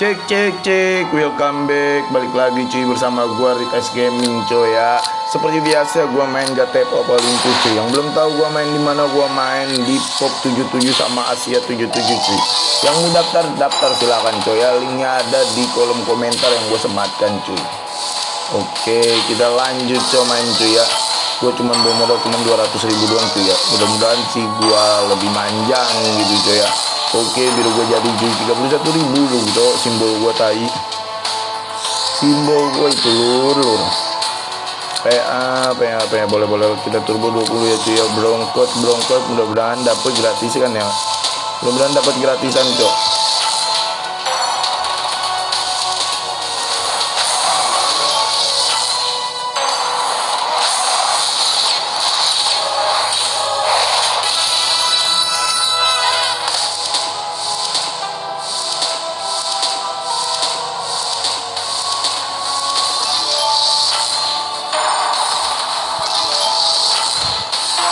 Cek cek cek, welcome back. Balik lagi cuy bersama gua Rikas Gaming cuy ya. Seperti biasa gua main Gatepo Olympus cuy. Yang belum tahu gua main di mana gua main di Pop 77 sama Asia 77 cuy. Yang mau daftar daftar silakan cuy ya. Linknya ada di kolom komentar yang gua sematkan cuy. Oke kita lanjut cuy main cuy ya. Gua cuma bawa modal cuma 200 ribu doang cuy ya. Mudah-mudahan sih gua lebih manjang gitu cuy ya Oke biru gue jadi cuy 31 ribu loh gitu. Simbol gue tai. Simbol gue itu lur lur. PA PA PA boleh boleh kita turbo 20 ya cuy. Ya brongkot brongkot mudah-mudahan dapat gratis kan ya. Mudah-mudahan dapat gratisan cok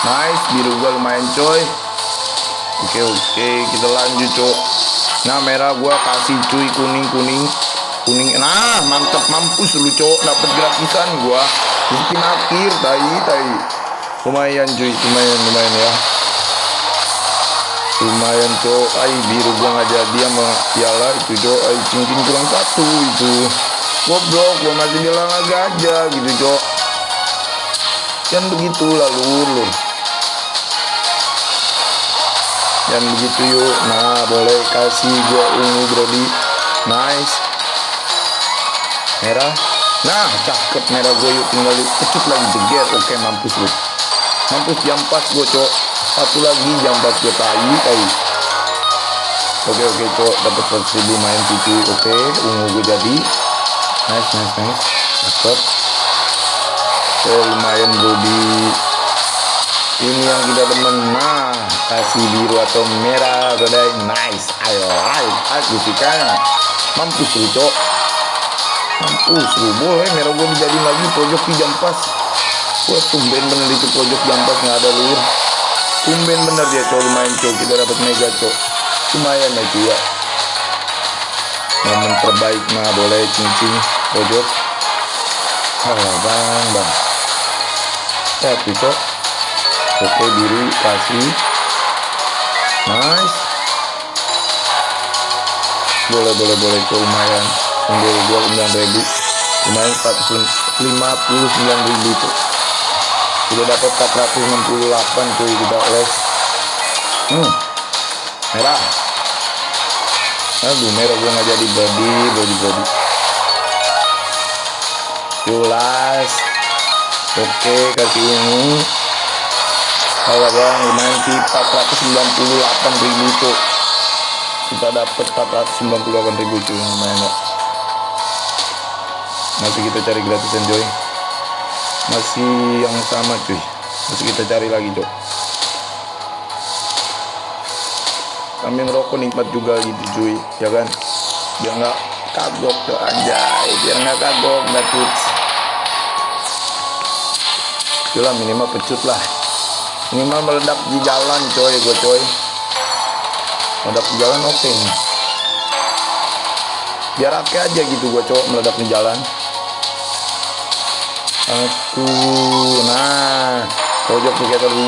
nice biru gua lumayan coy. Oke oke kita lanjut cok. Nah merah gua kasih cuy kuning kuning. Kuning nah mantep mampus lu cok. Dapat gratisan gua. Di akhir tai tai. Lumayan cuy lumayan lumayan ya. Lumayan cok. Ay biru gua nggak jadi sama piala itu cok. Ay cincin kurang satu itu. Goblok gua masih bilang aja gitu cok. Kan begitu lalu lur dan begitu yuk. Nah boleh kasih gua ungu brody. Nice. Merah. Nah cakep merah gue yuk. Tinggal kecut lagi. Jeger oke mampus lu mampus jam pas gue cok. Satu lagi jam pas gue tai tai. Oke oke cok. Dapat 100 ribu main cuci oke ungu gue jadi. Nice nice nice. Cakep. Oke lumayan brody ini yang kita demen nah kasih biru atau merah udah nice. Ayo ayo aku suka mampus lu cok. Mampus lu boleh merah gue dijadiin lagi pojok di jam pas. Wah tumben bener itu pojok jam pas nggak ada lur tumben bener dia cok. Lumayan cok. Kita dapat mega cok. Lumayan ya cuy ya. Momen terbaik mah boleh cincin pojok. Alah bang bang. Ya tuh cok oke biru kasih nice. Boleh boleh boleh itu lumayan. 9 ribu. Lumayan 459 ribu tuh sudah dapat 468 cuy kita les. Hmm. Merah. Aduh merah gua nggak jadi body body body. Jelas oke kasih ini kalau bang lumayan sih 498 ribu tuh kita dapat 498 ribu cuy lumayan ya masih kita cari gratisan coy masih yang sama cuy. Masih kita cari lagi cok kami ngerokok nikmat juga gitu cuy ya kan? Biar nggak kagok tuh anjay biar nggak kagok nggak tuts Itulah minimal pecut lah minimal meledak di jalan coy gue coy. Meledak di jalan oke. Okay biar aja gitu gue cowok meledak di jalan. Aku nah pojok skater 2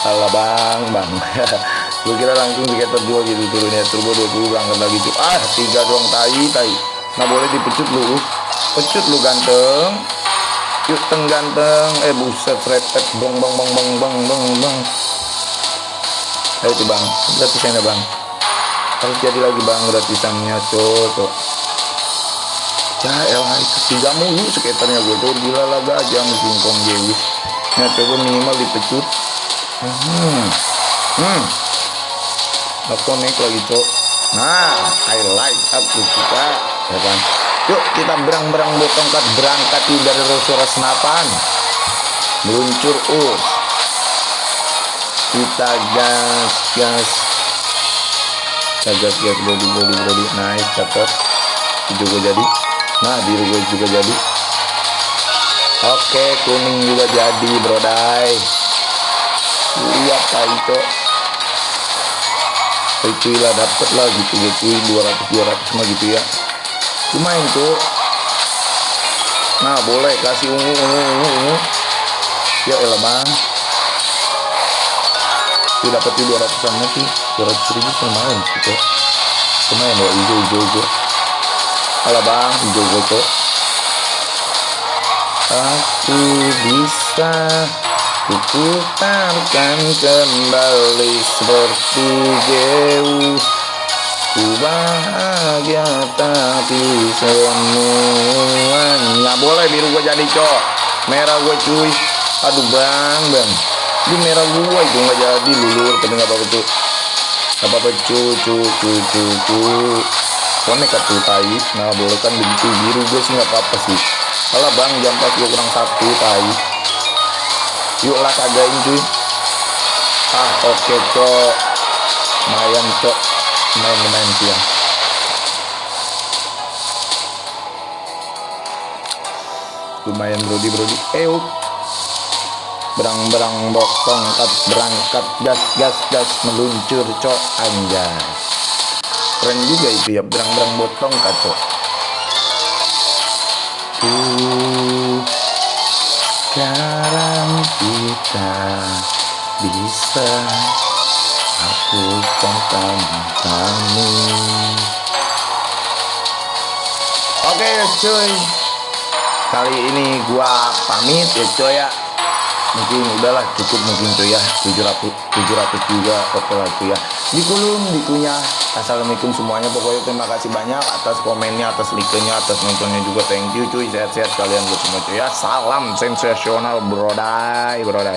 salah bang bang. Gue kira langsung skater 2 gitu turunnya turbo 20 berangkat lagi cuy ah tiga doang tai tai. Nggak boleh dipecut lu. Pecut lu ganteng yuk teng ganteng. Eh buset repet bang bang bang bang bang bang bang ayo tuh bang. Gratisannya bang. Harus jadi lagi bang gratisannya cocok CL itu tiga mulu sekitarnya gue tuh gila laga aja mesin kong Jewis nah coba minimal dipecut. Hmm. Hmm. Gak connect lagi cok. Nah I like aku suka ya kan yuk kita berang-berang bawa tongkat. Berangkat dari suara senapan. Meluncur us. Kita gas gas. Kita gas gas body body body. Nice cakep juga jadi. Nah biru gue juga jadi. Oke kuning juga jadi brodai. Lihat kali cok cuy lah dapet lah gitu cuy 200 200 mah gitu ya lumayan cok nah boleh kasih ungu ungu ungu ungu. Ya elah bang. Dia dapat di 200 an nanti. 200 ribu sih cok lumayan ya hijau hijau hijau alah bang hijau hijau cok aku bisa kuputarkan kembali seperti Zeus Ku bahagia tapi semuanya boleh biru gue jadi cok. Merah gue cuy. Aduh bang bang. Di merah gue itu nggak jadi lulur. Tapi nggak apa-apa tuh nggak apa-apa cuy cuy cuy cuy cuy konek tuh tai nah boleh kan begitu biru gue sih nggak apa-apa sih. Kalau bang jam pas gue kurang satu tai. Yuk lah kagain cuy. Ah oke okay, cok. Lumayan cok sih ya lumayan brodi brodi eh berang berang bok tongkat berangkat gas gas gas meluncur cok anjay keren juga itu ya berang berang botong kacok uh, sekarang kita bisa oke cuy. Kali ini gua pamit ya cuy ya. Mungkin udahlah cukup mungkin cuy ya. 700 700 juga oke lah cuy ya. Di kulum dikunya assalamualaikum semuanya. Pokoknya terima kasih banyak atas komennya atas like-nya atas nontonnya juga. Thank you cuy. Sehat-sehat kalian semua cuy ya. Salam sensasional brodai brodai